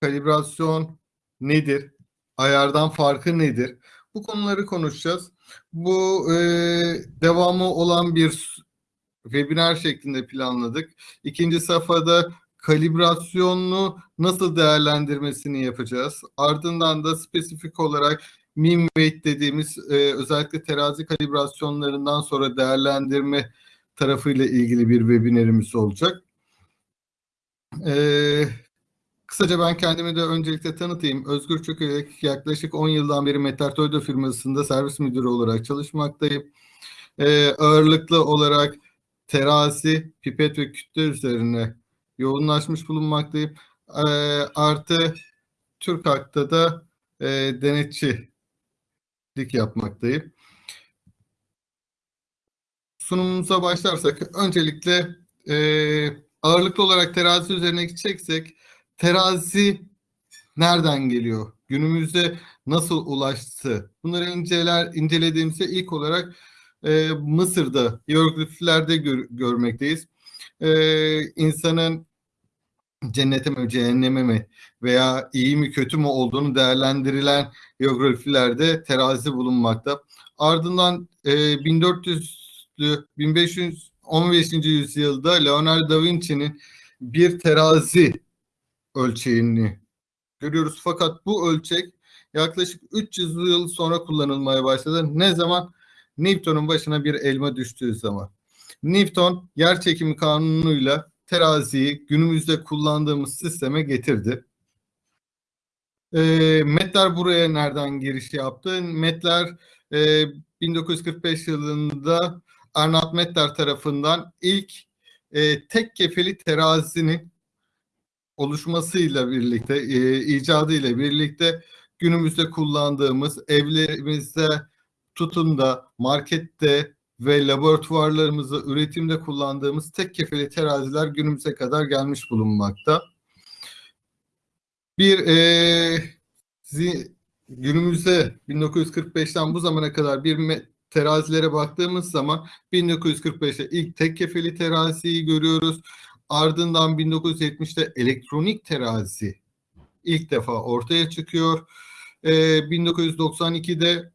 kalibrasyon nedir? Ayardan farkı nedir? Bu konuları konuşacağız. Bu e, devamı olan bir webinar şeklinde planladık. İkinci safhada kalibrasyonunu nasıl değerlendirmesini yapacağız. Ardından da spesifik olarak mean weight dediğimiz e, özellikle terazi kalibrasyonlarından sonra değerlendirme tarafıyla ilgili bir webinarimiz olacak. Ee, kısaca ben kendimi de öncelikle tanıtayım. Özgür Çökelek yaklaşık 10 yıldan beri Metartoydo firmasında servis müdürü olarak çalışmaktayım. Ee, ağırlıklı olarak terazi, pipet ve kütle üzerine yoğunlaşmış bulunmaktayım. Ee, artı Türk Hak'ta da e, denetçilik yapmaktayım. Sunumumuza başlarsak öncelikle e, ağırlıklı olarak terazi üzerine gideceksek terazi nereden geliyor? Günümüzde nasıl ulaştı? Bunları inceler incelediğimizde ilk olarak e, Mısır'da hierogliflerde gör, görmekteyiz. E, insanın cennete mi, cehenneme mi veya iyi mi kötü mü olduğunu değerlendirilen hierogliflerde terazi bulunmakta. Ardından e, 1400'lü 1515. yüzyılda Leonardo da Vinci'nin bir terazi ölçeğini görüyoruz. Fakat bu ölçek yaklaşık 300 yıl sonra kullanılmaya başladı. Ne zaman? Newton'un başına bir elma düştüğü zaman. Newton yer çekimi kanunuyla teraziyi günümüzde kullandığımız sisteme getirdi. E, Metler buraya nereden giriş yaptı? Metler e, 1945 yılında Arnold Metler tarafından ilk e, tek kefeli terazinin oluşmasıyla birlikte, e, icadıyla birlikte günümüzde kullandığımız evlerimizde tutun da markette ve laboratuvarlarımızda üretimde kullandığımız tek kefeli teraziler günümüze kadar gelmiş bulunmakta. Bir e, günümüzde 1945'ten bu zamana kadar bir terazilere baktığımız zaman 1945'te ilk tek kefeli teraziyi görüyoruz. Ardından 1970'te elektronik terazi ilk defa ortaya çıkıyor. Ee, 1992'de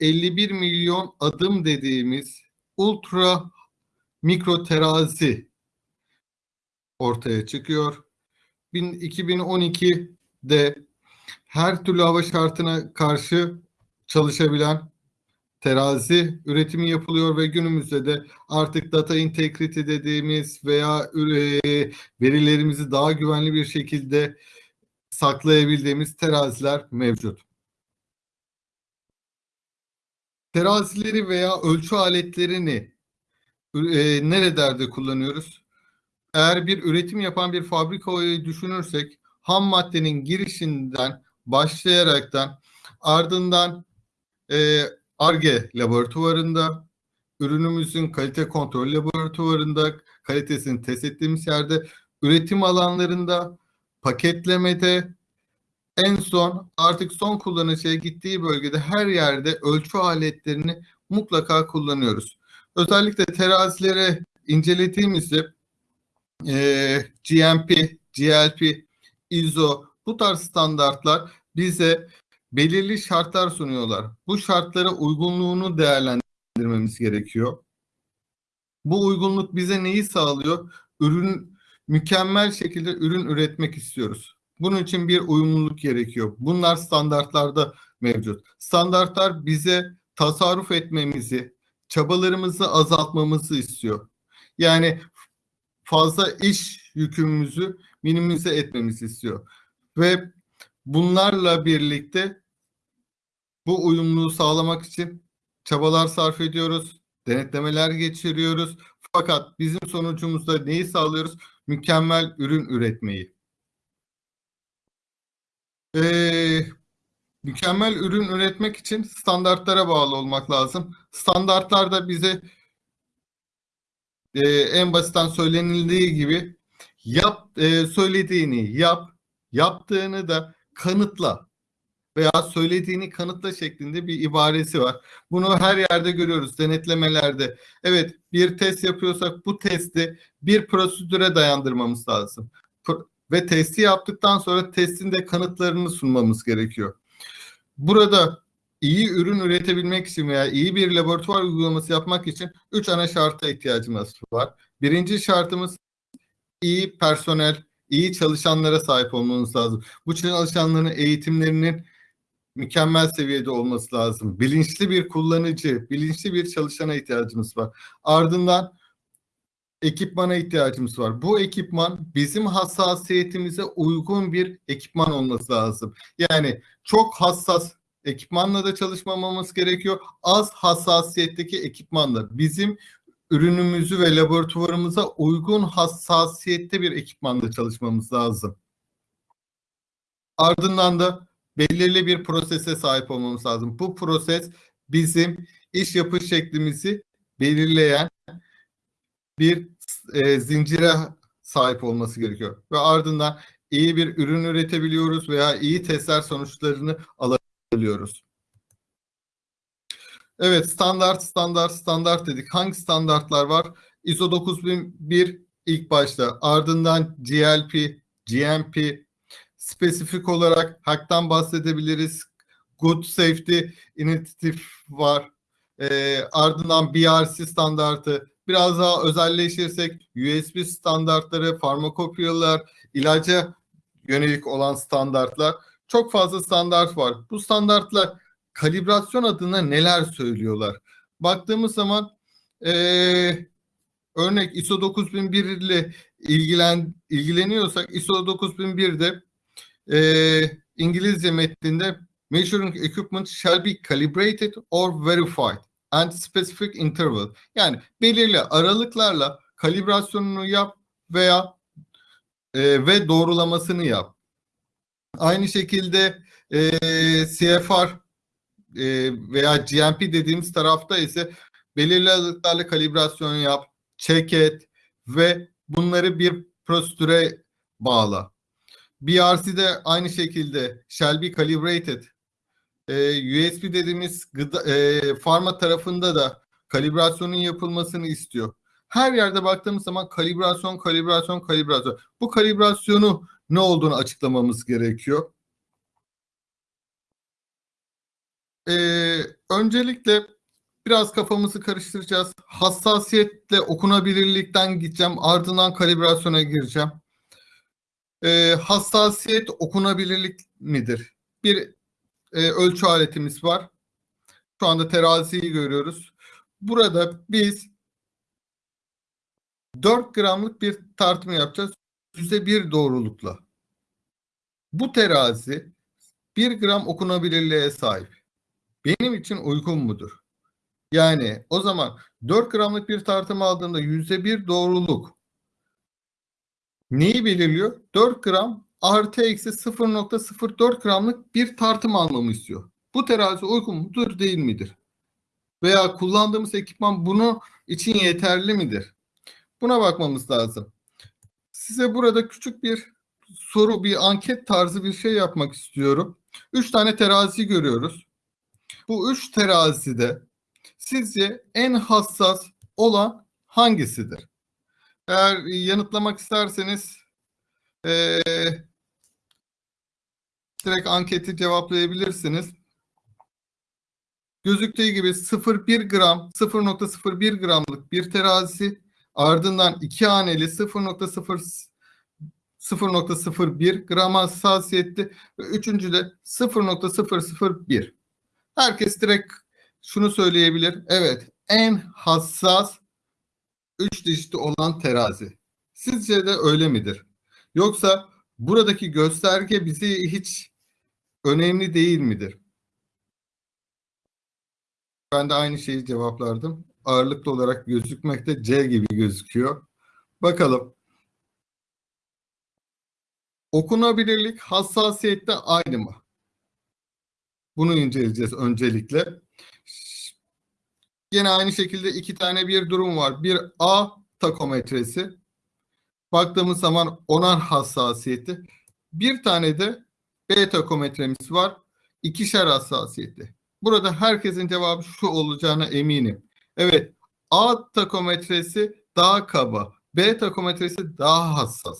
51 milyon adım dediğimiz ultra mikro terazi ortaya çıkıyor. 2012'de her türlü hava şartına karşı çalışabilen terazi üretimi yapılıyor ve günümüzde de artık data integrity dediğimiz veya e, verilerimizi daha güvenli bir şekilde saklayabildiğimiz teraziler mevcut. Terazileri veya ölçü aletlerini e, nerelerde kullanıyoruz? Eğer bir üretim yapan bir fabrikayı düşünürsek ham maddenin girişinden başlayaraktan ardından e, ARGE laboratuvarında, ürünümüzün kalite kontrol laboratuvarında, kalitesini test ettiğimiz yerde, üretim alanlarında, paketlemede, en son artık son kullanıcıya gittiği bölgede her yerde ölçü aletlerini mutlaka kullanıyoruz. Özellikle terazilere incelediğimizde e, GMP, GLP, ISO bu tarz standartlar bize belirli şartlar sunuyorlar. Bu şartlara uygunluğunu değerlendirmemiz gerekiyor. Bu uygunluk bize neyi sağlıyor? Ürün mükemmel şekilde ürün üretmek istiyoruz. Bunun için bir uyumluluk gerekiyor. Bunlar standartlarda mevcut. Standartlar bize tasarruf etmemizi, çabalarımızı azaltmamızı istiyor. Yani fazla iş yükümüzü minimize etmemizi istiyor. Ve bunlarla birlikte bu uyumluluğu sağlamak için çabalar sarf ediyoruz, denetlemeler geçiriyoruz. Fakat bizim sonucumuzda neyi sağlıyoruz? Mükemmel ürün üretmeyi. Ee, mükemmel ürün üretmek için standartlara bağlı olmak lazım. Standartlar da bize e, en basitten söylenildiği gibi yap e, söylediğini yap, yaptığını da kanıtla veya söylediğini kanıtla şeklinde bir ibaresi var. Bunu her yerde görüyoruz denetlemelerde. Evet bir test yapıyorsak bu testi bir prosedüre dayandırmamız lazım. ve testi yaptıktan sonra testin de kanıtlarını sunmamız gerekiyor. Burada iyi ürün üretebilmek için veya iyi bir laboratuvar uygulaması yapmak için üç ana şarta ihtiyacımız var. Birinci şartımız iyi personel, iyi çalışanlara sahip olmamız lazım. Bu çalışanların eğitimlerinin mükemmel seviyede olması lazım. Bilinçli bir kullanıcı, bilinçli bir çalışana ihtiyacımız var. Ardından ekipmana ihtiyacımız var. Bu ekipman bizim hassasiyetimize uygun bir ekipman olması lazım. Yani çok hassas ekipmanla da çalışmamamız gerekiyor. Az hassasiyetteki ekipmanla bizim ürünümüzü ve laboratuvarımıza uygun hassasiyette bir ekipmanla çalışmamız lazım. Ardından da belirli bir prosese sahip olmamız lazım. Bu proses bizim iş yapış şeklimizi belirleyen bir e, zincire sahip olması gerekiyor. Ve ardından iyi bir ürün üretebiliyoruz veya iyi testler sonuçlarını alabiliyoruz. Evet standart standart standart dedik. Hangi standartlar var? ISO 9001 ilk başta ardından GLP, GMP, spesifik olarak HACCP'tan bahsedebiliriz. Good Safety Initiative var. E, ardından BRC standartı. Biraz daha özelleşirsek USB standartları, farmakopiyalar, ilaca yönelik olan standartlar. Çok fazla standart var. Bu standartlar kalibrasyon adına neler söylüyorlar? Baktığımız zaman e, örnek ISO 9001 ile ilgilen, ilgileniyorsak ISO 9001'de e, İngilizce metninde measuring equipment shall be calibrated or verified and specific interval. Yani belirli aralıklarla kalibrasyonunu yap veya e, ve doğrulamasını yap. Aynı şekilde e, CFR e, veya GMP dediğimiz tarafta ise belirli aralıklarla kalibrasyon yap, check et ve bunları bir prosedüre bağla. BRC de aynı şekilde shall be calibrated. Ee, USB dediğimiz gıda, e, farma tarafında da kalibrasyonun yapılmasını istiyor. Her yerde baktığımız zaman kalibrasyon, kalibrasyon, kalibrasyon. Bu kalibrasyonu ne olduğunu açıklamamız gerekiyor. Ee, öncelikle biraz kafamızı karıştıracağız. Hassasiyetle okunabilirlikten gideceğim. Ardından kalibrasyona gireceğim. Ee, hassasiyet okunabilirlik midir? Bir e, ölçü aletimiz var. Şu anda teraziyi görüyoruz. Burada biz 4 gramlık bir tartım yapacağız. %1 doğrulukla. Bu terazi 1 gram okunabilirliğe sahip. Benim için uygun mudur? Yani o zaman 4 gramlık bir tartım aldığında %1 doğruluk neyi belirliyor? 4 gram artı eksi 0.04 gramlık bir tartım almamı istiyor. Bu terazi uygun mudur değil midir? Veya kullandığımız ekipman bunu için yeterli midir? Buna bakmamız lazım. Size burada küçük bir soru, bir anket tarzı bir şey yapmak istiyorum. Üç tane terazi görüyoruz. Bu üç terazide sizce en hassas olan hangisidir? Eğer yanıtlamak isterseniz ee, direkt anketi cevaplayabilirsiniz. Gözüktüğü gibi 0,1 gram, 0.01 gramlık bir terazi ardından iki haneli 0.0 0.01 gram hassasiyetli ve üçüncü de 0.001. Herkes direkt şunu söyleyebilir. Evet en hassas 3 dişli olan terazi. Sizce de öyle midir? Yoksa buradaki gösterge bizi hiç önemli değil midir? Ben de aynı şeyi cevaplardım. Ağırlıklı olarak gözükmekte C gibi gözüküyor. Bakalım. Okunabilirlik hassasiyette aynı mı? Bunu inceleyeceğiz öncelikle. Yine aynı şekilde iki tane bir durum var. Bir A takometresi. Baktığımız zaman onar hassasiyeti. Bir tane de B takometremiz var. İkişer hassasiyeti. Burada herkesin cevabı şu olacağına eminim. Evet A takometresi daha kaba. B takometresi daha hassas.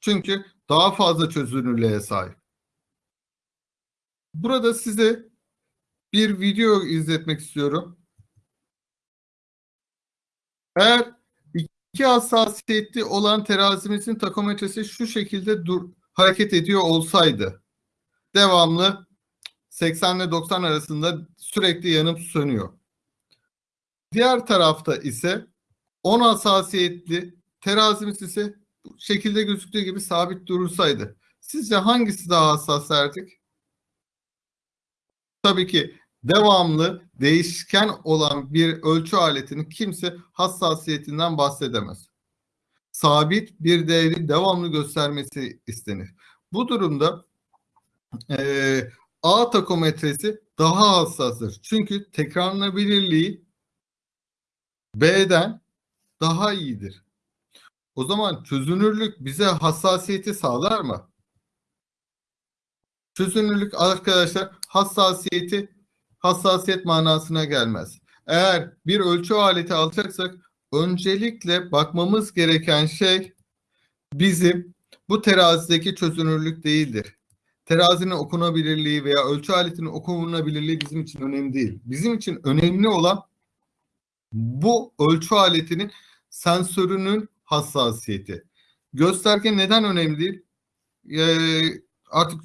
Çünkü daha fazla çözünürlüğe sahip. Burada size bir video izletmek istiyorum. Eğer iki hassasiyetli olan terazimizin takometresi şu şekilde dur, hareket ediyor olsaydı devamlı 80 ile 90 arasında sürekli yanıp sönüyor. Diğer tarafta ise 10 hassasiyetli terazimiz ise şekilde gözüktüğü gibi sabit durursaydı. Sizce hangisi daha hassas derdik? Tabii ki devamlı değişken olan bir ölçü aletinin kimse hassasiyetinden bahsedemez. Sabit bir değeri devamlı göstermesi istenir. Bu durumda e, A takometresi daha hassastır. Çünkü tekrarlanabilirliği B'den daha iyidir. O zaman çözünürlük bize hassasiyeti sağlar mı? Çözünürlük arkadaşlar hassasiyeti hassasiyet manasına gelmez. Eğer bir ölçü aleti alacaksak öncelikle bakmamız gereken şey bizim bu terazideki çözünürlük değildir. Terazinin okunabilirliği veya ölçü aletinin okunabilirliği bizim için önemli değil. Bizim için önemli olan bu ölçü aletinin sensörünün hassasiyeti. Gösterge neden önemli değil? Ee, artık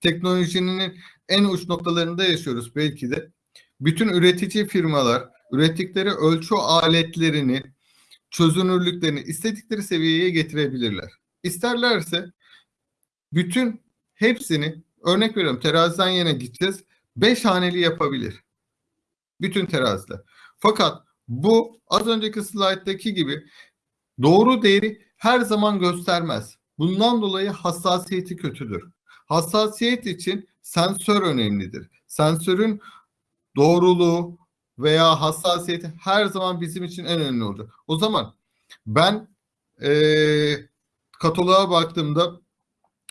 teknolojinin en uç noktalarında yaşıyoruz belki de. Bütün üretici firmalar ürettikleri ölçü aletlerini, çözünürlüklerini istedikleri seviyeye getirebilirler. İsterlerse bütün hepsini örnek veriyorum teraziden yine gideceğiz. Beş haneli yapabilir. Bütün teraziler. Fakat bu az önceki slayttaki gibi doğru değeri her zaman göstermez. Bundan dolayı hassasiyeti kötüdür. Hassasiyet için sensör önemlidir. Sensörün doğruluğu veya hassasiyeti her zaman bizim için en önemli olacak. O zaman ben ee, kataloğa baktığımda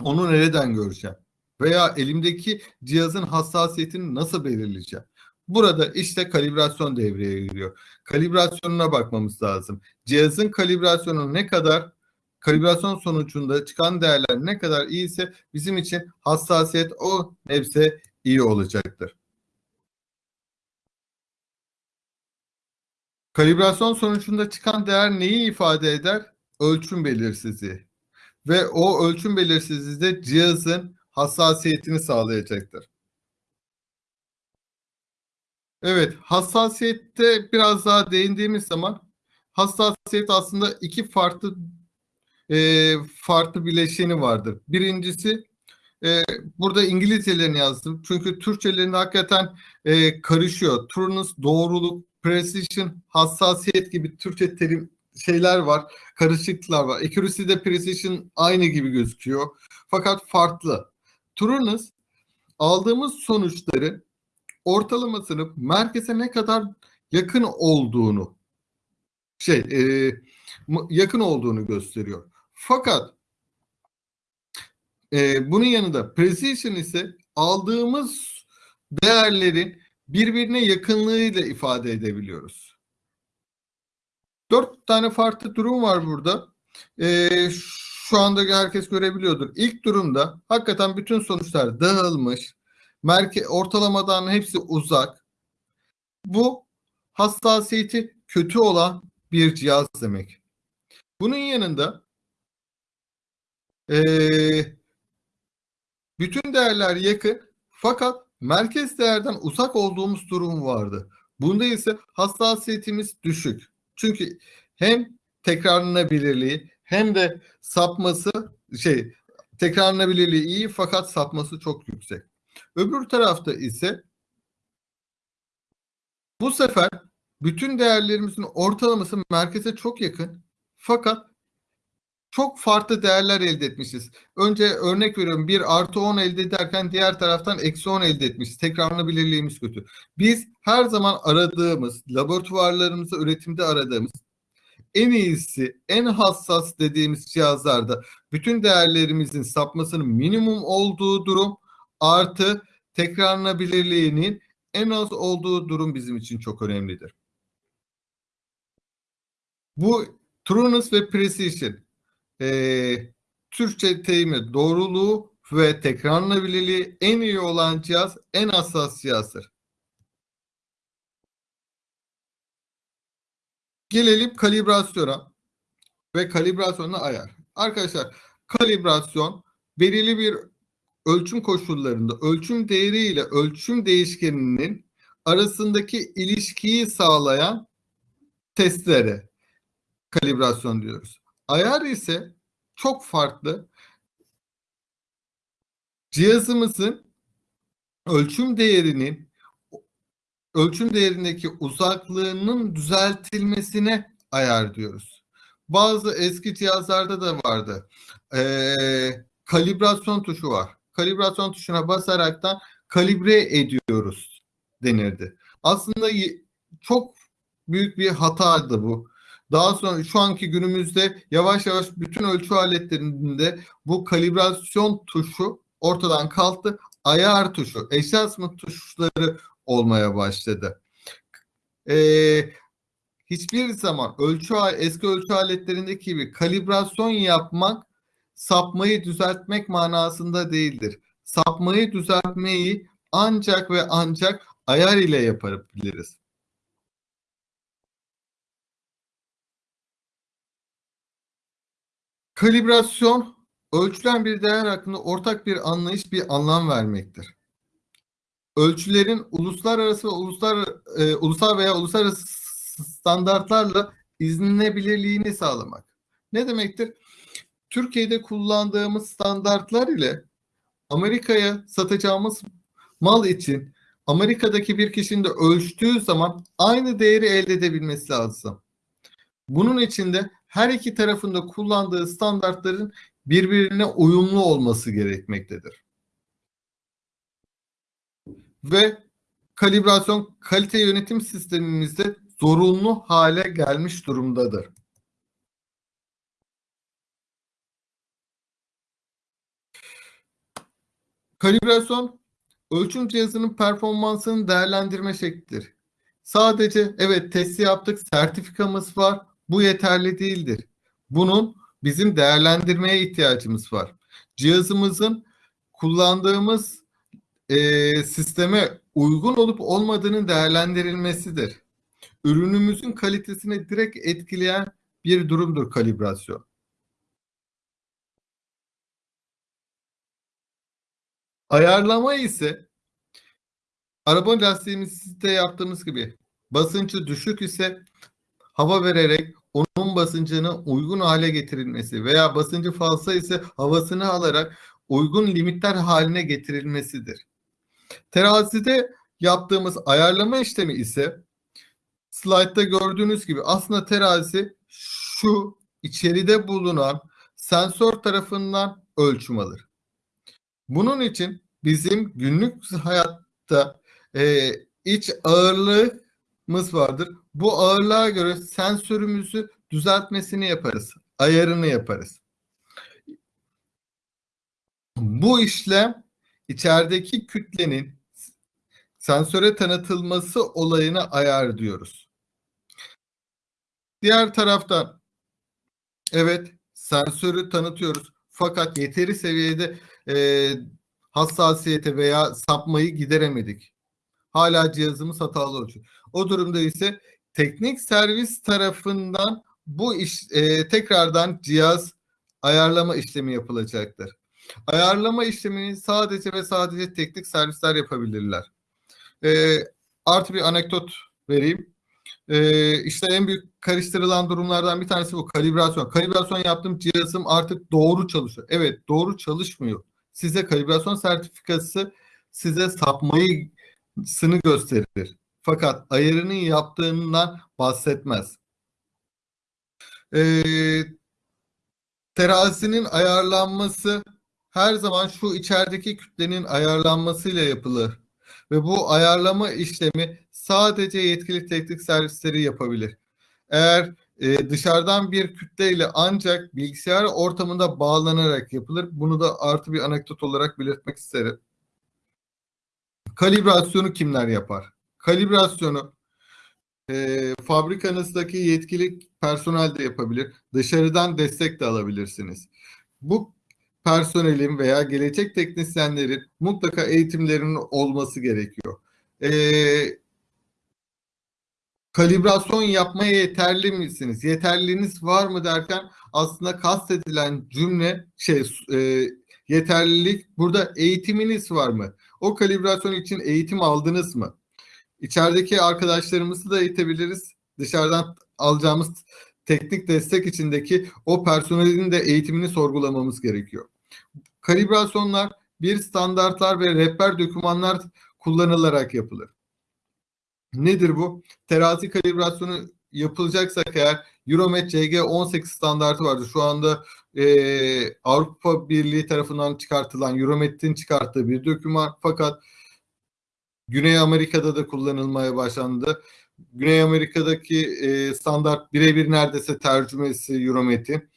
onu nereden göreceğim? Veya elimdeki cihazın hassasiyetini nasıl belirleyeceğim? Burada işte kalibrasyon devreye giriyor. Kalibrasyonuna bakmamız lazım. Cihazın kalibrasyonu ne kadar kalibrasyon sonucunda çıkan değerler ne kadar iyiyse bizim için hassasiyet o nebze iyi olacaktır. Kalibrasyon sonucunda çıkan değer neyi ifade eder? Ölçüm belirsizliği. Ve o ölçüm belirsizliği de cihazın hassasiyetini sağlayacaktır. Evet, hassasiyette biraz daha değindiğimiz zaman hassasiyet aslında iki farklı e, farklı bileşeni vardır. Birincisi e, burada İngilizcelerini yazdım. Çünkü Türkçelerinde hakikaten e, karışıyor. Trunus, doğruluk, precision, hassasiyet gibi Türkçe terim şeyler var. Karışıklıklar var. Accuracy de precision aynı gibi gözüküyor. Fakat farklı. Trunus aldığımız sonuçları ortalamasını merkeze ne kadar yakın olduğunu şey e, yakın olduğunu gösteriyor. Fakat e, bunun yanında precision ise aldığımız değerlerin birbirine yakınlığıyla ifade edebiliyoruz. Dört tane farklı durum var burada. E, şu anda herkes görebiliyordur. İlk durumda hakikaten bütün sonuçlar dağılmış. Merke ortalamadan hepsi uzak. Bu hassasiyeti kötü olan bir cihaz demek. Bunun yanında ee, bütün değerler yakın fakat merkez değerden uzak olduğumuz durum vardı. Bunda ise hassasiyetimiz düşük. Çünkü hem tekrarlanabilirliği hem de sapması şey tekrarlanabilirliği iyi fakat sapması çok yüksek. Öbür tarafta ise bu sefer bütün değerlerimizin ortalaması merkeze çok yakın fakat çok farklı değerler elde etmişiz. Önce örnek veriyorum bir artı 10 elde ederken diğer taraftan eksi 10 elde etmişiz. Tekrarlanabilirliğimiz kötü. Biz her zaman aradığımız, laboratuvarlarımızda üretimde aradığımız en iyisi, en hassas dediğimiz cihazlarda bütün değerlerimizin sapmasının minimum olduğu durum artı tekrarlanabilirliğinin en az olduğu durum bizim için çok önemlidir. Bu trueness ve precision. Ee, Türkçe deyimi doğruluğu ve tekrarlanabilirliği en iyi olan cihaz en hassas cihazdır. Gelelim kalibrasyona ve kalibrasyonla ayar. Arkadaşlar kalibrasyon belirli bir ölçüm koşullarında ölçüm değeri ile ölçüm değişkeninin arasındaki ilişkiyi sağlayan testlere kalibrasyon diyoruz. Ayar ise çok farklı. Cihazımızın ölçüm değerinin ölçüm değerindeki uzaklığının düzeltilmesine ayar diyoruz. Bazı eski cihazlarda da vardı. Ee, kalibrasyon tuşu var. Kalibrasyon tuşuna basaraktan kalibre ediyoruz denirdi. Aslında çok büyük bir hataydı bu. Daha sonra şu anki günümüzde yavaş yavaş bütün ölçü aletlerinde bu kalibrasyon tuşu ortadan kalktı. Ayar tuşu, adjustment tuşları olmaya başladı. Ee, hiçbir zaman ölçü eski ölçü aletlerindeki gibi kalibrasyon yapmak sapmayı düzeltmek manasında değildir. Sapmayı düzeltmeyi ancak ve ancak ayar ile yapabiliriz. Kalibrasyon ölçülen bir değer hakkında ortak bir anlayış, bir anlam vermektir. Ölçülerin uluslararası uluslar e, ulusal veya uluslararası standartlarla izlenebilirliğini sağlamak. Ne demektir? Türkiye'de kullandığımız standartlar ile Amerika'ya satacağımız mal için Amerika'daki bir kişinin de ölçtüğü zaman aynı değeri elde edebilmesi lazım. Bunun için de her iki tarafında kullandığı standartların birbirine uyumlu olması gerekmektedir. Ve kalibrasyon kalite yönetim sistemimizde zorunlu hale gelmiş durumdadır. Kalibrasyon ölçüm cihazının performansını değerlendirme şeklidir. Sadece evet testi yaptık, sertifikamız var. Bu yeterli değildir. Bunun bizim değerlendirmeye ihtiyacımız var. Cihazımızın kullandığımız e, sisteme uygun olup olmadığının değerlendirilmesidir. Ürünümüzün kalitesini direkt etkileyen bir durumdur kalibrasyon. Ayarlama ise araba lastiğimizde yaptığımız gibi basıncı düşük ise hava vererek onun basıncını uygun hale getirilmesi veya basıncı fazla ise havasını alarak uygun limitler haline getirilmesidir. Terazide yaptığımız ayarlama işlemi ise slaytta gördüğünüz gibi aslında terazi şu içeride bulunan sensör tarafından ölçüm alır. Bunun için bizim günlük hayatta e, iç ağırlığımız vardır. Bu ağırlığa göre sensörümüzü düzeltmesini yaparız. Ayarını yaparız. Bu işlem içerideki kütlenin sensöre tanıtılması olayına ayar diyoruz. Diğer taraftan evet sensörü tanıtıyoruz fakat yeteri seviyede e, hassasiyete veya sapmayı gideremedik. Hala cihazımız hatalı olacak. O durumda ise teknik servis tarafından bu iş e, tekrardan cihaz ayarlama işlemi yapılacaktır. Ayarlama işlemini sadece ve sadece teknik servisler yapabilirler. E, artı bir anekdot vereyim. E, işte en büyük karıştırılan durumlardan bir tanesi bu kalibrasyon. Kalibrasyon yaptığım cihazım artık doğru çalışıyor. Evet doğru çalışmıyor. Size kalibrasyon sertifikası size sapmayı sını gösterir. Fakat ayarının yaptığından bahsetmez. Ee, terazinin ayarlanması her zaman şu içerideki kütlenin ayarlanmasıyla yapılır. Ve bu ayarlama işlemi sadece yetkili teknik servisleri yapabilir. Eğer e, dışarıdan bir kütleyle ancak bilgisayar ortamında bağlanarak yapılır. Bunu da artı bir anekdot olarak belirtmek isterim. Kalibrasyonu kimler yapar? Kalibrasyonu e, fabrikanızdaki yetkili personel de yapabilir. Dışarıdan destek de alabilirsiniz. Bu personelin veya gelecek teknisyenlerin mutlaka eğitimlerinin olması gerekiyor. Ee, kalibrasyon yapmaya yeterli misiniz? Yeterliliğiniz var mı derken aslında kastedilen cümle şey e, yeterlilik burada eğitiminiz var mı? O kalibrasyon için eğitim aldınız mı? İçerideki arkadaşlarımızı da eğitebiliriz. Dışarıdan alacağımız teknik destek içindeki o personelin de eğitimini sorgulamamız gerekiyor. Kalibrasyonlar bir standartlar ve rehber dokümanlar kullanılarak yapılır. Nedir bu? Terazi kalibrasyonu yapılacaksak eğer Euromet CG18 standartı vardır. Şu anda e, Avrupa Birliği tarafından çıkartılan Euromet'in çıkarttığı bir doküman fakat Güney Amerika'da da kullanılmaya başlandı. Güney Amerika'daki e, standart birebir neredeyse tercümesi Euromet'in.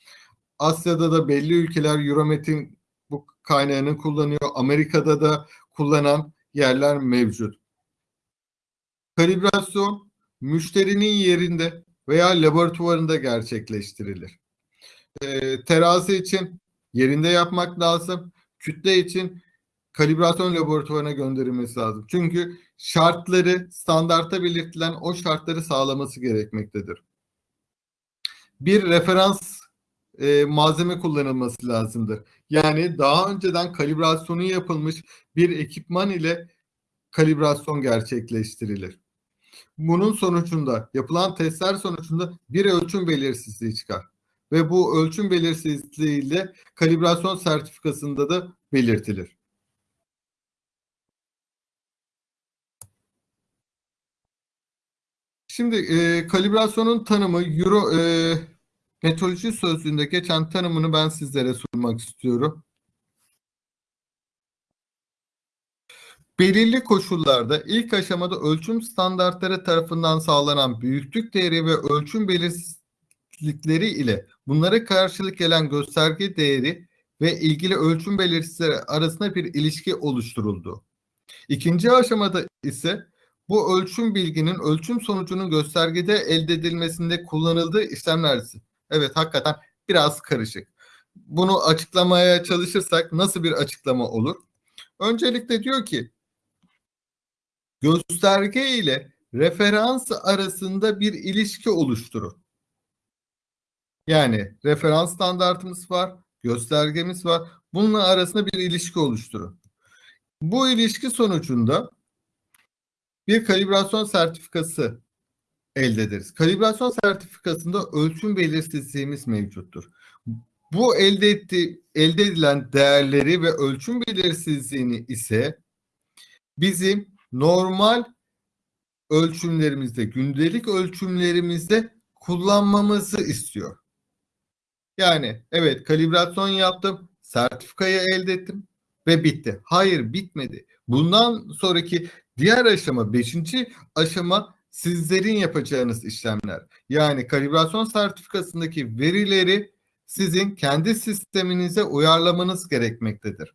Asya'da da belli ülkeler Euromet'in bu kaynağını kullanıyor. Amerika'da da kullanan yerler mevcut. Kalibrasyon müşterinin yerinde veya laboratuvarında gerçekleştirilir. E, terazi için yerinde yapmak lazım. Kütle için kalibrasyon laboratuvarına gönderilmesi lazım. Çünkü şartları standartta belirtilen o şartları sağlaması gerekmektedir. Bir referans e, malzeme kullanılması lazımdır. Yani daha önceden kalibrasyonu yapılmış bir ekipman ile kalibrasyon gerçekleştirilir. Bunun sonucunda yapılan testler sonucunda bir ölçüm belirsizliği çıkar. Ve bu ölçüm belirsizliği ile kalibrasyon sertifikasında da belirtilir. Şimdi e, kalibrasyonun tanımı Euro e, metroloji sözlüğünde geçen tanımını ben sizlere sunmak istiyorum. Belirli koşullarda ilk aşamada ölçüm standartları tarafından sağlanan büyüklük değeri ve ölçüm belirsizlikleri ile bunlara karşılık gelen gösterge değeri ve ilgili ölçüm belirsizleri arasında bir ilişki oluşturuldu. İkinci aşamada ise bu ölçüm bilginin ölçüm sonucunun göstergede elde edilmesinde kullanıldığı işlemlerdir. Evet hakikaten biraz karışık. Bunu açıklamaya çalışırsak nasıl bir açıklama olur? Öncelikle diyor ki gösterge ile referans arasında bir ilişki oluşturur. Yani referans standartımız var, göstergemiz var. Bunun arasında bir ilişki oluşturur. Bu ilişki sonucunda bir kalibrasyon sertifikası elde ederiz. Kalibrasyon sertifikasında ölçüm belirsizliğimiz mevcuttur. Bu elde etti, elde edilen değerleri ve ölçüm belirsizliğini ise bizim normal ölçümlerimizde, gündelik ölçümlerimizde kullanmamızı istiyor. Yani evet kalibrasyon yaptım, sertifikayı elde ettim ve bitti. Hayır bitmedi. Bundan sonraki diğer aşama, beşinci aşama sizlerin yapacağınız işlemler. Yani kalibrasyon sertifikasındaki verileri sizin kendi sisteminize uyarlamanız gerekmektedir.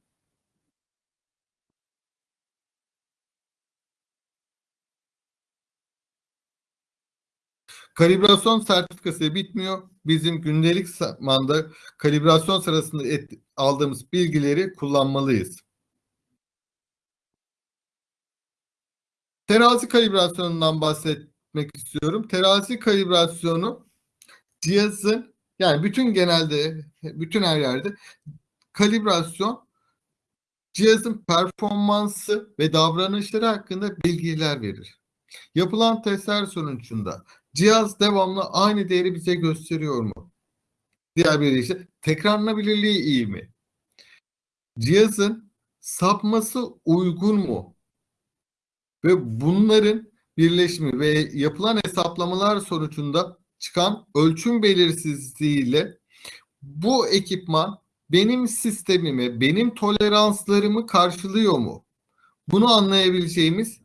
Kalibrasyon sertifikası bitmiyor. Bizim gündelik zamanda kalibrasyon sırasında et, aldığımız bilgileri kullanmalıyız. Terazi kalibrasyonundan bahsetmek istiyorum. Terazi kalibrasyonu cihazın yani bütün genelde bütün her yerde kalibrasyon cihazın performansı ve davranışları hakkında bilgiler verir. Yapılan testler sonucunda cihaz devamlı aynı değeri bize gösteriyor mu? Diğer bir işte tekrarlanabilirliği iyi mi? Cihazın sapması uygun mu? Ve bunların birleşimi ve yapılan hesaplamalar sonucunda çıkan ölçüm belirsizliğiyle bu ekipman benim sistemimi, benim toleranslarımı karşılıyor mu? Bunu anlayabileceğimiz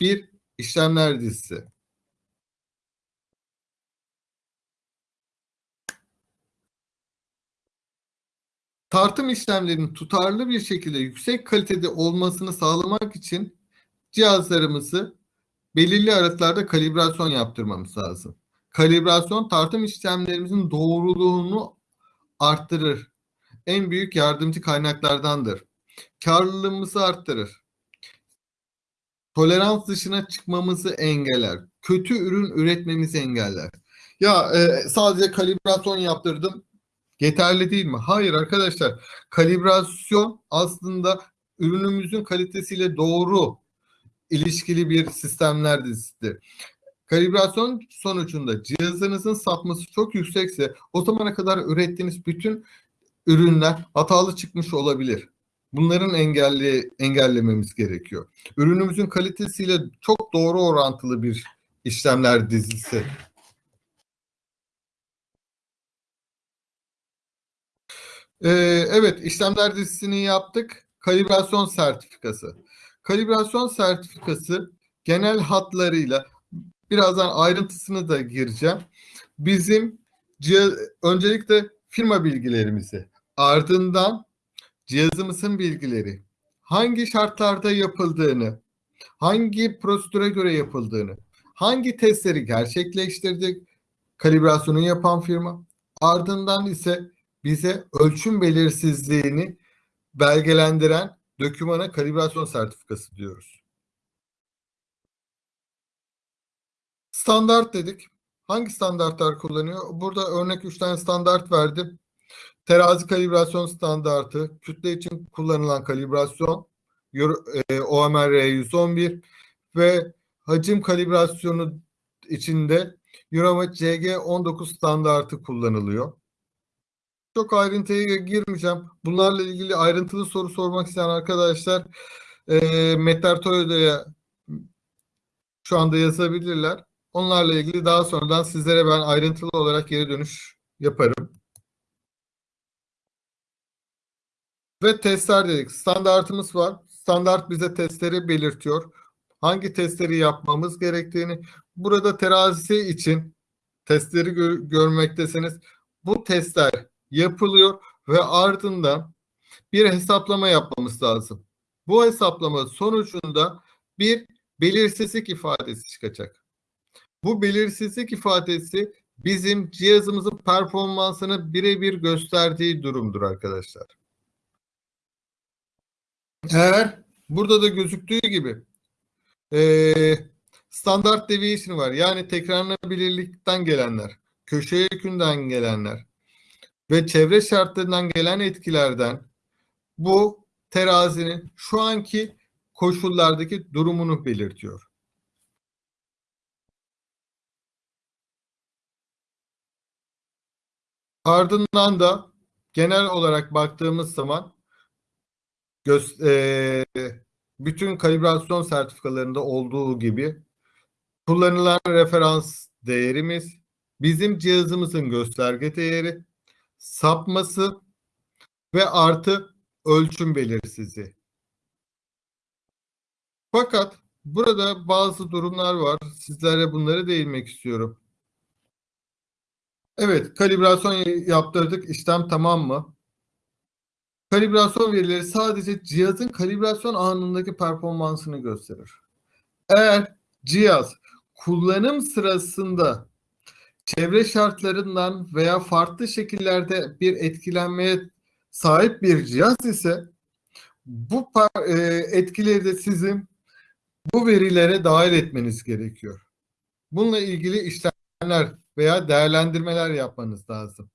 bir işlemler dizisi. Tartım işlemlerinin tutarlı bir şekilde yüksek kalitede olmasını sağlamak için cihazlarımızı belirli aralıklarda kalibrasyon yaptırmamız lazım. Kalibrasyon tartım işlemlerimizin doğruluğunu arttırır. en büyük yardımcı kaynaklardandır. Karlılığımızı arttırır. Tolerans dışına çıkmamızı engeller. Kötü ürün üretmemizi engeller. Ya e, sadece kalibrasyon yaptırdım. Yeterli değil mi? Hayır arkadaşlar. Kalibrasyon aslında ürünümüzün kalitesiyle doğru ilişkili bir sistemler dizisidir. Kalibrasyon sonucunda cihazınızın sapması çok yüksekse o zamana kadar ürettiğiniz bütün ürünler hatalı çıkmış olabilir. Bunların engelli, engellememiz gerekiyor. Ürünümüzün kalitesiyle çok doğru orantılı bir işlemler dizisi. Ee, evet, işlemler dizisini yaptık. Kalibrasyon sertifikası. Kalibrasyon sertifikası genel hatlarıyla birazdan ayrıntısını da gireceğim. Bizim cihaz, öncelikle firma bilgilerimizi, ardından cihazımızın bilgileri, hangi şartlarda yapıldığını, hangi prosedüre göre yapıldığını, hangi testleri gerçekleştirdik, kalibrasyonu yapan firma, ardından ise bize ölçüm belirsizliğini belgelendiren dokümana kalibrasyon sertifikası diyoruz. Standart dedik. Hangi standartlar kullanıyor? Burada örnek 3 tane standart verdim. Terazi kalibrasyon standartı, kütle için kullanılan kalibrasyon, e, OMR 111 ve hacim kalibrasyonu içinde Euromet CG19 standartı kullanılıyor. Çok ayrıntıya girmeyeceğim. Bunlarla ilgili ayrıntılı soru sormak isteyen arkadaşlar e, Metter Toyo'ya şu anda yazabilirler. Onlarla ilgili daha sonradan sizlere ben ayrıntılı olarak geri dönüş yaparım. Ve testler dedik. Standartımız var. Standart bize testleri belirtiyor. Hangi testleri yapmamız gerektiğini. Burada terazisi için testleri gör görmektesiniz. Bu testler yapılıyor ve ardından bir hesaplama yapmamız lazım. Bu hesaplama sonucunda bir belirsizlik ifadesi çıkacak. Bu belirsizlik ifadesi bizim cihazımızın performansını birebir gösterdiği durumdur arkadaşlar. Eğer burada da gözüktüğü gibi e, standart deviation var. Yani tekrarlanabilirlikten gelenler, köşe yükünden gelenler ve çevre şartlarından gelen etkilerden bu terazinin şu anki koşullardaki durumunu belirtiyor. Ardından da genel olarak baktığımız zaman e, bütün kalibrasyon sertifikalarında olduğu gibi kullanılan referans değerimiz, bizim cihazımızın gösterge değeri, sapması ve artı ölçüm belirsizliği. Fakat burada bazı durumlar var. Sizlere bunları değinmek istiyorum. Evet, kalibrasyon yaptırdık. İşlem tamam mı? Kalibrasyon verileri sadece cihazın kalibrasyon anındaki performansını gösterir. Eğer cihaz kullanım sırasında çevre şartlarından veya farklı şekillerde bir etkilenmeye sahip bir cihaz ise bu e, etkileri de sizin bu verilere dahil etmeniz gerekiyor. Bununla ilgili işlemler veya değerlendirmeler yapmanız lazım.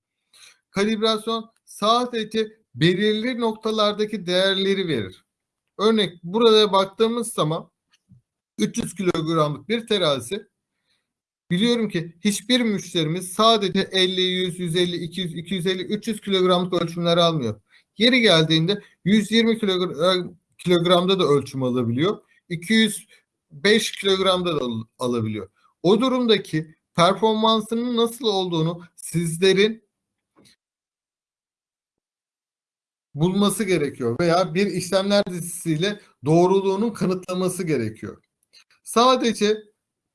Kalibrasyon sadece belirli noktalardaki değerleri verir. Örnek burada baktığımız zaman 300 kilogramlık bir terazi biliyorum ki hiçbir müşterimiz sadece 50, 100, 150, 200, 250, 300 kilogramlık ölçümler almıyor. Yeri geldiğinde 120 kilogram, kilogramda da ölçüm alabiliyor. 205 kilogramda da alabiliyor. O durumdaki performansının nasıl olduğunu sizlerin bulması gerekiyor veya bir işlemler dizisiyle doğruluğunun kanıtlaması gerekiyor. Sadece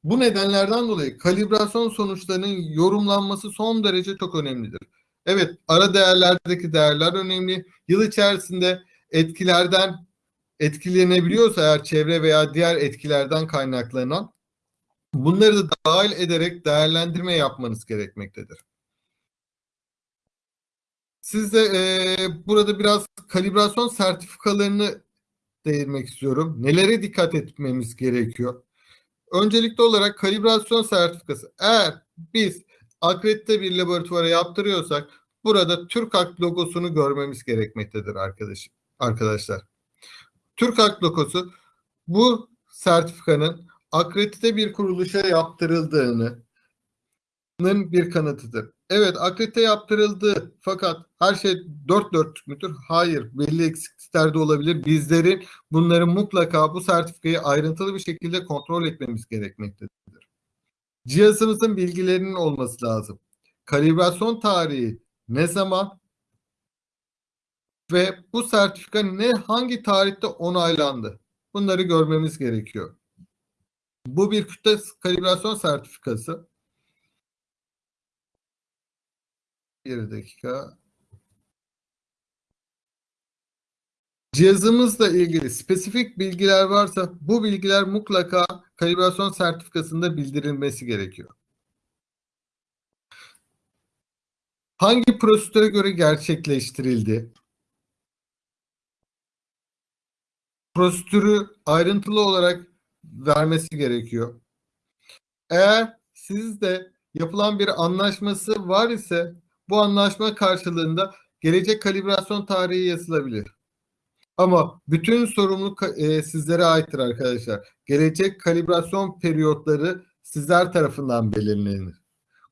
bu nedenlerden dolayı kalibrasyon sonuçlarının yorumlanması son derece çok önemlidir. Evet, ara değerlerdeki değerler önemli. Yıl içerisinde etkilerden etkilenebiliyorsa eğer çevre veya diğer etkilerden kaynaklanan bunları da dahil ederek değerlendirme yapmanız gerekmektedir. Siz de e, burada biraz kalibrasyon sertifikalarını değinmek istiyorum. Nelere dikkat etmemiz gerekiyor? Öncelikli olarak kalibrasyon sertifikası. Eğer biz akredite bir laboratuvara yaptırıyorsak burada TÜRKAK logosunu görmemiz gerekmektedir arkadaş, arkadaşlar. TÜRKAK logosu bu sertifikanın akredite bir kuruluşa yaptırıldığını bir kanıtıdır. Evet akredite yaptırıldı fakat her şey dört dörtlük müdür? Hayır. Belli eksiklikler de olabilir. Bizlerin bunları mutlaka bu sertifikayı ayrıntılı bir şekilde kontrol etmemiz gerekmektedir. Cihazımızın bilgilerinin olması lazım. Kalibrasyon tarihi ne zaman ve bu sertifika ne hangi tarihte onaylandı? Bunları görmemiz gerekiyor. Bu bir kütle kalibrasyon sertifikası. Bir dakika. Cihazımızla ilgili spesifik bilgiler varsa bu bilgiler mutlaka kalibrasyon sertifikasında bildirilmesi gerekiyor. Hangi prosedüre göre gerçekleştirildi? Prosedürü ayrıntılı olarak vermesi gerekiyor. Eğer sizde yapılan bir anlaşması var ise bu anlaşma karşılığında gelecek kalibrasyon tarihi yazılabilir. Ama bütün sorumluluk e, sizlere aittir arkadaşlar. Gelecek kalibrasyon periyotları sizler tarafından belirlenir.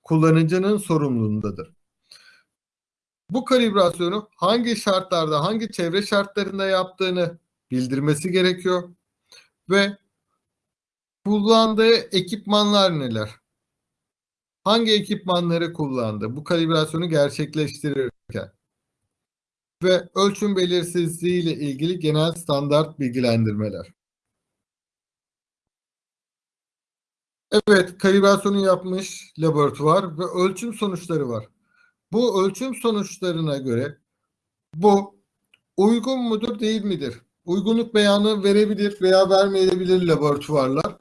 Kullanıcının sorumluluğundadır. Bu kalibrasyonu hangi şartlarda, hangi çevre şartlarında yaptığını bildirmesi gerekiyor. Ve kullandığı ekipmanlar neler? Hangi ekipmanları kullandı bu kalibrasyonu gerçekleştirirken ve ölçüm belirsizliği ile ilgili genel standart bilgilendirmeler. Evet, kalibrasyonu yapmış laboratuvar ve ölçüm sonuçları var. Bu ölçüm sonuçlarına göre bu uygun mudur değil midir? Uygunluk beyanı verebilir veya vermeyebilir laboratuvarlar.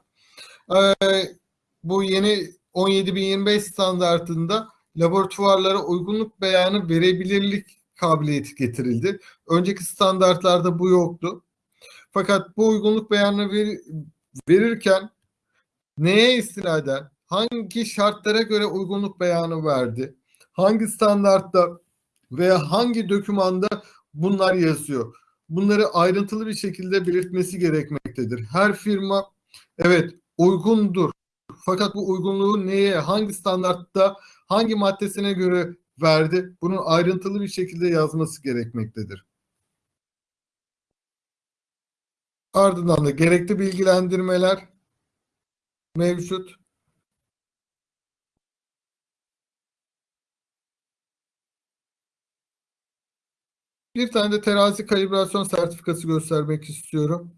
Ee, bu yeni 17025 standartında laboratuvarlara uygunluk beyanı verebilirlik kabiliyeti getirildi. Önceki standartlarda bu yoktu. Fakat bu uygunluk beyanını ver, verirken neye istinaden, hangi şartlara göre uygunluk beyanı verdi, hangi standartta veya hangi dokümanda bunlar yazıyor. Bunları ayrıntılı bir şekilde belirtmesi gerekmektedir. Her firma evet uygundur fakat bu uygunluğu neye, hangi standartta, hangi maddesine göre verdi? Bunun ayrıntılı bir şekilde yazması gerekmektedir. Ardından da gerekli bilgilendirmeler mevcut. Bir tane de terazi kalibrasyon sertifikası göstermek istiyorum.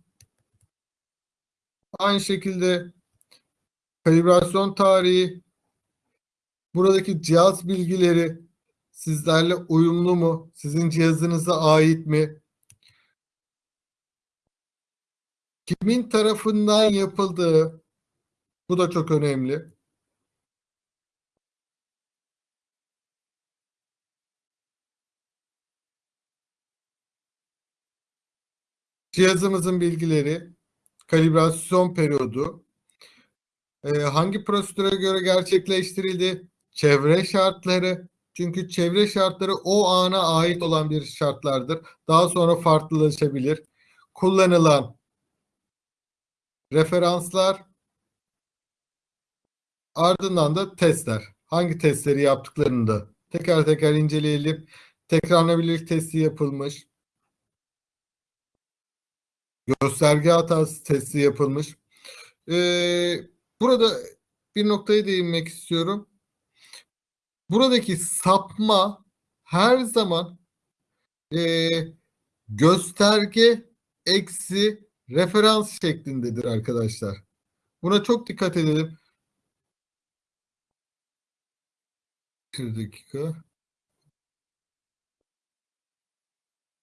Aynı şekilde kalibrasyon tarihi, buradaki cihaz bilgileri sizlerle uyumlu mu? Sizin cihazınıza ait mi? Kimin tarafından yapıldığı bu da çok önemli. Cihazımızın bilgileri, kalibrasyon periyodu, e, hangi prosedüre göre gerçekleştirildi? Çevre şartları. Çünkü çevre şartları o ana ait olan bir şartlardır. Daha sonra farklılaşabilir. Kullanılan referanslar ardından da testler. Hangi testleri yaptıklarını da teker teker inceleyelim. Tekrarlanabilirlik testi yapılmış. Gösterge hatası testi yapılmış. Ee, Burada bir noktaya değinmek istiyorum. Buradaki sapma her zaman e, gösterge eksi referans şeklindedir arkadaşlar. Buna çok dikkat edelim. Bir dakika.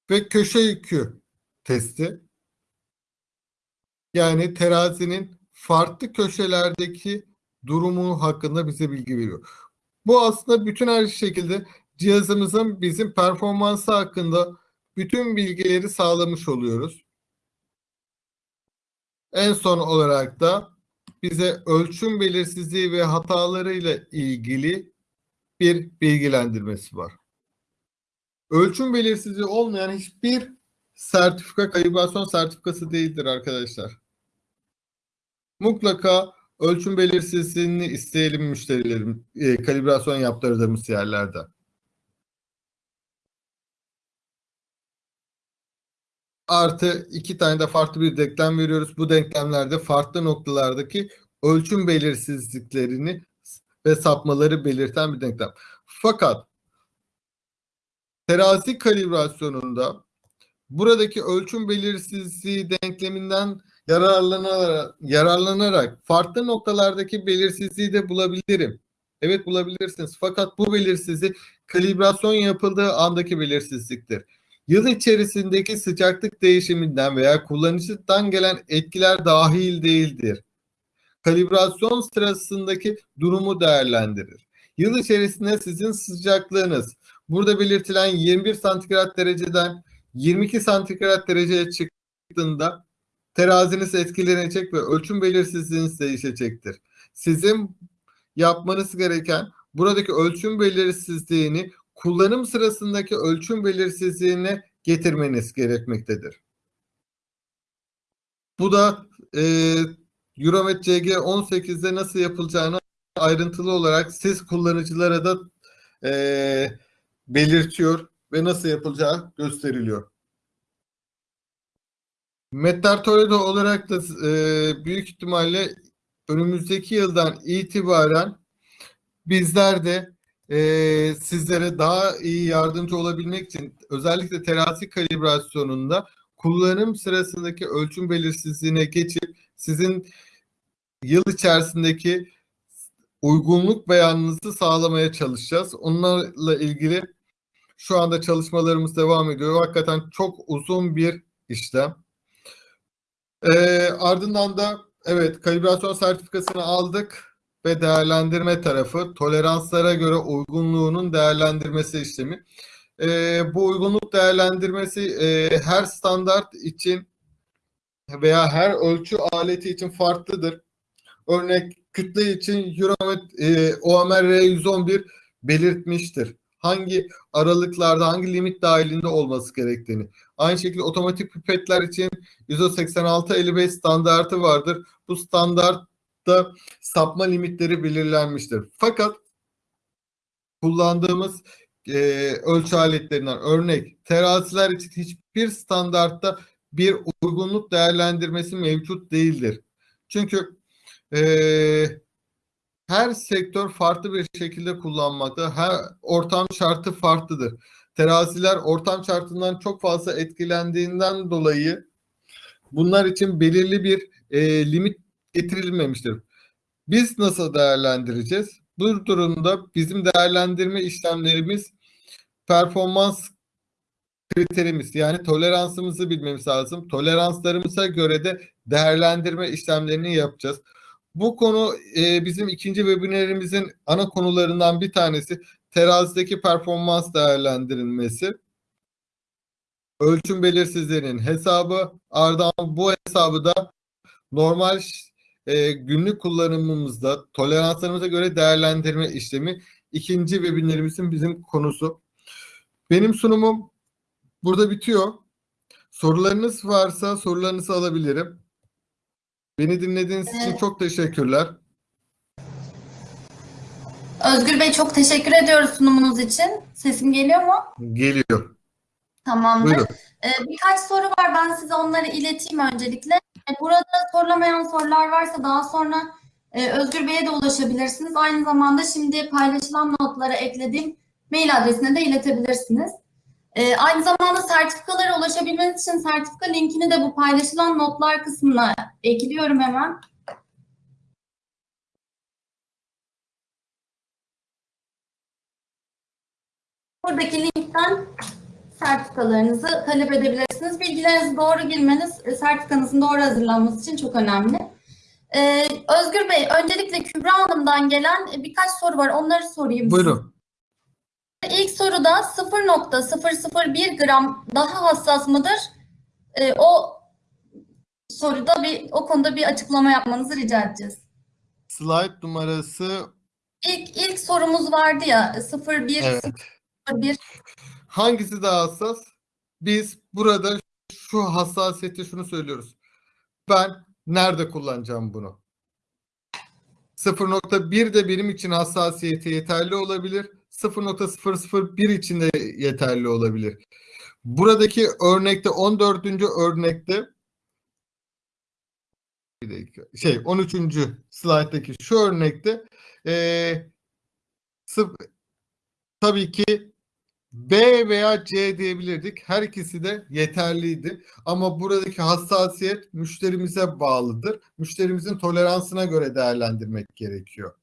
Ve köşe yükü testi. Yani terazinin farklı köşelerdeki durumu hakkında bize bilgi veriyor. Bu aslında bütün her şekilde cihazımızın bizim performansı hakkında bütün bilgileri sağlamış oluyoruz. En son olarak da bize ölçüm belirsizliği ve hatalarıyla ilgili bir bilgilendirmesi var. Ölçüm belirsizliği olmayan hiçbir sertifika kalibrasyon sertifikası değildir arkadaşlar. Mutlaka ölçüm belirsizliğini isteyelim müşterilerim e, kalibrasyon yaptırdığımız yerlerde. Artı iki tane de farklı bir denklem veriyoruz. Bu denklemlerde farklı noktalardaki ölçüm belirsizliklerini ve sapmaları belirten bir denklem. Fakat terazi kalibrasyonunda buradaki ölçüm belirsizliği denkleminden yararlanarak, yararlanarak farklı noktalardaki belirsizliği de bulabilirim. Evet bulabilirsiniz. Fakat bu belirsizlik kalibrasyon yapıldığı andaki belirsizliktir. Yıl içerisindeki sıcaklık değişiminden veya kullanıcıdan gelen etkiler dahil değildir. Kalibrasyon sırasındaki durumu değerlendirir. Yıl içerisinde sizin sıcaklığınız burada belirtilen 21 santigrat dereceden 22 santigrat dereceye çıktığında teraziniz etkilenecek ve ölçüm belirsizliğiniz değişecektir. Sizin yapmanız gereken buradaki ölçüm belirsizliğini kullanım sırasındaki ölçüm belirsizliğine getirmeniz gerekmektedir. Bu da e, Euromet CG 18'de nasıl yapılacağını ayrıntılı olarak siz kullanıcılara da e, belirtiyor ve nasıl yapılacağı gösteriliyor. Mettar Toledo olarak da e, büyük ihtimalle önümüzdeki yıldan itibaren bizler de e, sizlere daha iyi yardımcı olabilmek için özellikle terazi kalibrasyonunda kullanım sırasındaki ölçüm belirsizliğine geçip sizin yıl içerisindeki uygunluk beyanınızı sağlamaya çalışacağız. Onlarla ilgili şu anda çalışmalarımız devam ediyor. Hakikaten çok uzun bir işlem. Ee, ardından da evet kalibrasyon sertifikasını aldık ve değerlendirme tarafı toleranslara göre uygunluğunun değerlendirmesi işlemi. Ee, bu uygunluk değerlendirmesi e, her standart için veya her ölçü aleti için farklıdır. Örnek kütle için Euromet e, OMR R111 belirtmiştir. Hangi aralıklarda, hangi limit dahilinde olması gerektiğini. Aynı şekilde otomatik pipetler için ISO 8655 standartı vardır. Bu standartta sapma limitleri belirlenmiştir. Fakat kullandığımız e, ölçü aletlerinden örnek teraziler için hiçbir standartta bir uygunluk değerlendirmesi mevcut değildir. Çünkü e, her sektör farklı bir şekilde kullanmakta. Her ortam şartı farklıdır. Teraziler ortam şartından çok fazla etkilendiğinden dolayı bunlar için belirli bir e, limit getirilmemiştir. Biz nasıl değerlendireceğiz? Bu durumda bizim değerlendirme işlemlerimiz performans kriterimiz yani toleransımızı bilmemiz lazım. Toleranslarımıza göre de değerlendirme işlemlerini yapacağız. Bu konu e, bizim ikinci webinarimizin ana konularından bir tanesi terazideki performans değerlendirilmesi. Ölçüm belirsizliğinin hesabı ardından bu hesabı da normal e, günlük kullanımımızda toleranslarımıza göre değerlendirme işlemi ikinci webinarimizin bizim konusu. Benim sunumum burada bitiyor. Sorularınız varsa sorularınızı alabilirim. Beni dinlediğiniz için Evet. çok teşekkürler. Özgür Bey çok teşekkür ediyoruz sunumunuz için. Sesim geliyor mu? Geliyor. Tamamdır. Buyurun. Ee, birkaç soru var. Ben size onları ileteyim öncelikle. Ee, Burada sorulamayan sorular varsa daha sonra e, Özgür Bey'e de ulaşabilirsiniz. Aynı zamanda şimdi paylaşılan notlara eklediğim mail adresine de iletebilirsiniz. Ee, aynı zamanda sertifikalara ulaşabilmeniz için sertifika linkini de bu paylaşılan notlar kısmına ekliyorum hemen. Buradaki linkten sertifikalarınızı talep edebilirsiniz. Bilgilerinizi doğru girmeniz e, sertifikanızın doğru hazırlanması için çok önemli. Ee, Özgür Bey, öncelikle Kübra Hanım'dan gelen birkaç soru var. Onları sorayım. Buyurun. İlk soruda 0.001 gram daha hassas mıdır? Ee, o soruda bir o konuda bir açıklama yapmanızı rica edeceğiz. Slide numarası İlk ilk sorumuz vardı ya 01 evet. 01 Hangisi daha hassas? Biz burada şu hassasiyette şunu söylüyoruz. Ben nerede kullanacağım bunu? 0.1 de benim için hassasiyeti yeterli olabilir. 0.001 için de yeterli olabilir. Buradaki örnekte 14. örnekte bir dakika, şey 13. slayttaki şu örnekte sıf- tabii ki B veya C diyebilirdik. Her ikisi de yeterliydi. Ama buradaki hassasiyet müşterimize bağlıdır. Müşterimizin toleransına göre değerlendirmek gerekiyor.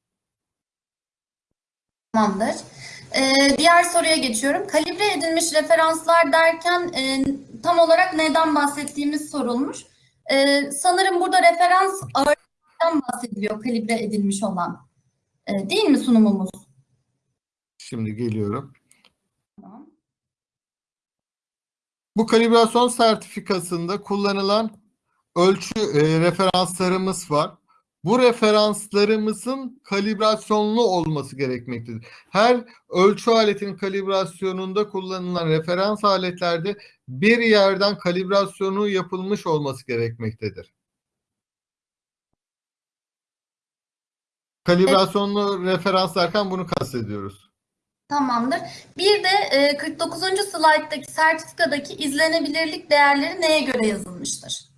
Tamamdır. Ee, diğer soruya geçiyorum. Kalibre edilmiş referanslar derken e, tam olarak neden bahsettiğimiz sorulmuş. Ee, sanırım burada referans ağırlıktan bahsediliyor kalibre edilmiş olan. Ee, değil mi sunumumuz? Şimdi geliyorum. Tamam. Bu kalibrasyon sertifikasında kullanılan ölçü e, referanslarımız var. Bu referanslarımızın kalibrasyonlu olması gerekmektedir. Her ölçü aletinin kalibrasyonunda kullanılan referans aletlerde bir yerden kalibrasyonu yapılmış olması gerekmektedir. Kalibrasyonlu referans derken bunu kastediyoruz. Tamamdır. Bir de e, 49. slayttaki sertifikadaki izlenebilirlik değerleri neye göre yazılmıştır?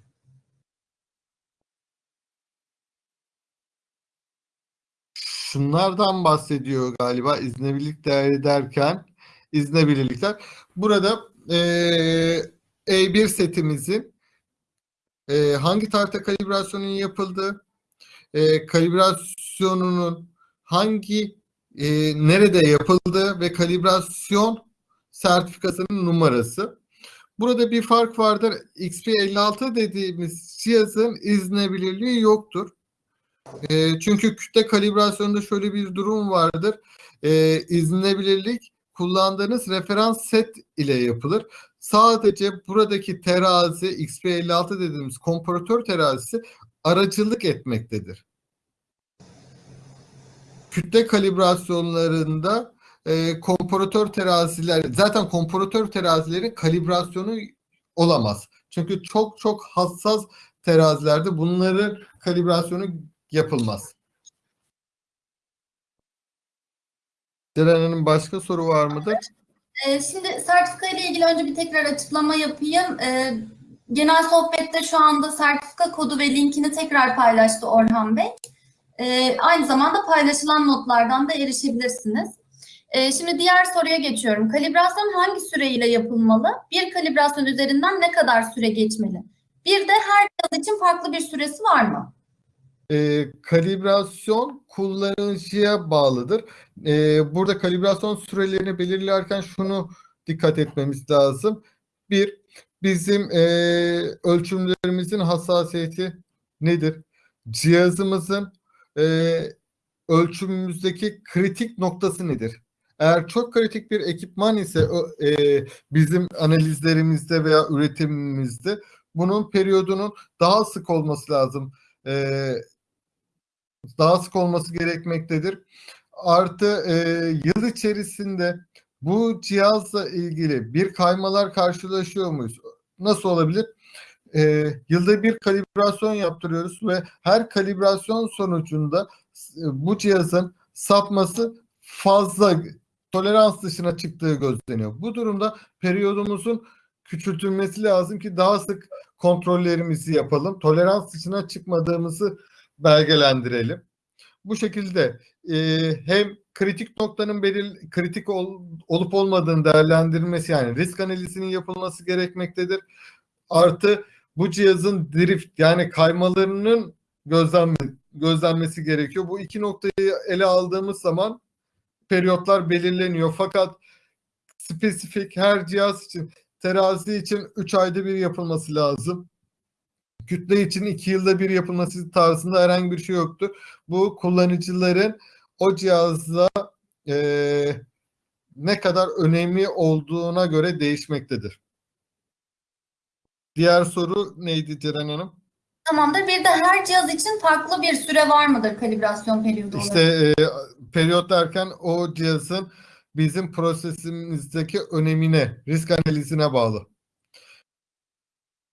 Şunlardan bahsediyor galiba iznebilirlik değeri derken iznebilirlikler. Burada eee E1 setimizin eee, hangi tarihte kalibrasyonun yapıldığı, eee, kalibrasyonunun hangi eee, nerede yapıldığı ve kalibrasyon sertifikasının numarası. Burada bir fark vardır. XP56 dediğimiz cihazın iznebilirliği yoktur. E, çünkü kütle kalibrasyonunda şöyle bir durum vardır. E, izlenebilirlik kullandığınız referans set ile yapılır. Sadece buradaki terazi XP56 dediğimiz komparatör terazisi aracılık etmektedir. Kütle kalibrasyonlarında e, komparatör teraziler zaten komparatör terazilerin kalibrasyonu olamaz. Çünkü çok çok hassas terazilerde bunların kalibrasyonu yapılmaz. Ceren Hanım başka soru var mıdır? Ee, şimdi sertifika ile ilgili önce bir tekrar açıklama yapayım. Ee, genel sohbette şu anda sertifika kodu ve linkini tekrar paylaştı Orhan Bey. Ee, aynı zamanda paylaşılan notlardan da erişebilirsiniz. Şimdi diğer soruya geçiyorum. Kalibrasyon hangi süreyle yapılmalı? Bir kalibrasyon üzerinden ne kadar süre geçmeli? Bir de her cihaz için farklı bir süresi var mı? E, kalibrasyon kullanıcıya bağlıdır. E, burada kalibrasyon sürelerini belirlerken şunu dikkat etmemiz lazım. Bir, bizim e, ölçümlerimizin hassasiyeti nedir? Cihazımızın e, ölçümümüzdeki kritik noktası nedir? Eğer çok kritik bir ekipman ise e, bizim analizlerimizde veya üretimimizde bunun periyodunun daha sık olması lazım. E, daha sık olması gerekmektedir. Artı e, yıl içerisinde bu cihazla ilgili bir kaymalar karşılaşıyor muyuz? Nasıl olabilir? E, yılda bir kalibrasyon yaptırıyoruz ve her kalibrasyon sonucunda e, bu cihazın sapması fazla tolerans dışına çıktığı gözleniyor. Bu durumda periyodumuzun küçültülmesi lazım ki daha sık kontrollerimizi yapalım. Tolerans dışına çıkmadığımızı belgelendirelim. Bu şekilde e, hem kritik noktanın belir kritik ol, olup olmadığını değerlendirilmesi yani risk analizinin yapılması gerekmektedir. Artı bu cihazın drift yani kaymalarının gözlenme, gözlenmesi gerekiyor. Bu iki noktayı ele aldığımız zaman periyotlar belirleniyor. Fakat spesifik her cihaz için terazi için 3 ayda bir yapılması lazım kütle için iki yılda bir yapılması tarzında herhangi bir şey yoktu. Bu kullanıcıların o cihazla e, ne kadar önemli olduğuna göre değişmektedir. Diğer soru neydi Ceren Hanım? Tamamdır. Bir de her cihaz için farklı bir süre var mıdır kalibrasyon periyodu? İşte e, periyot derken o cihazın bizim prosesimizdeki önemine, risk analizine bağlı.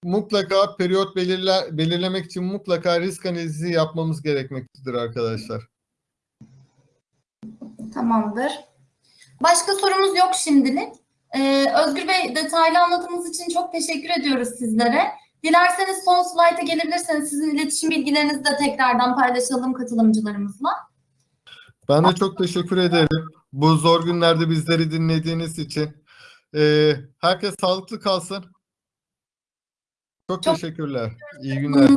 Mutlaka periyot belirle, belirlemek için mutlaka risk analizi yapmamız gerekmektedir arkadaşlar. Tamamdır. Başka sorumuz yok şimdilik. Ee, Özgür Bey detaylı anlatımınız için çok teşekkür ediyoruz sizlere. Dilerseniz son slayta gelebilirseniz sizin iletişim bilgilerinizi de tekrardan paylaşalım katılımcılarımızla. Ben de çok teşekkür ederim. Bu zor günlerde bizleri dinlediğiniz için. E, herkes sağlıklı kalsın. Çok Çok- teşekkürler. İyi günler.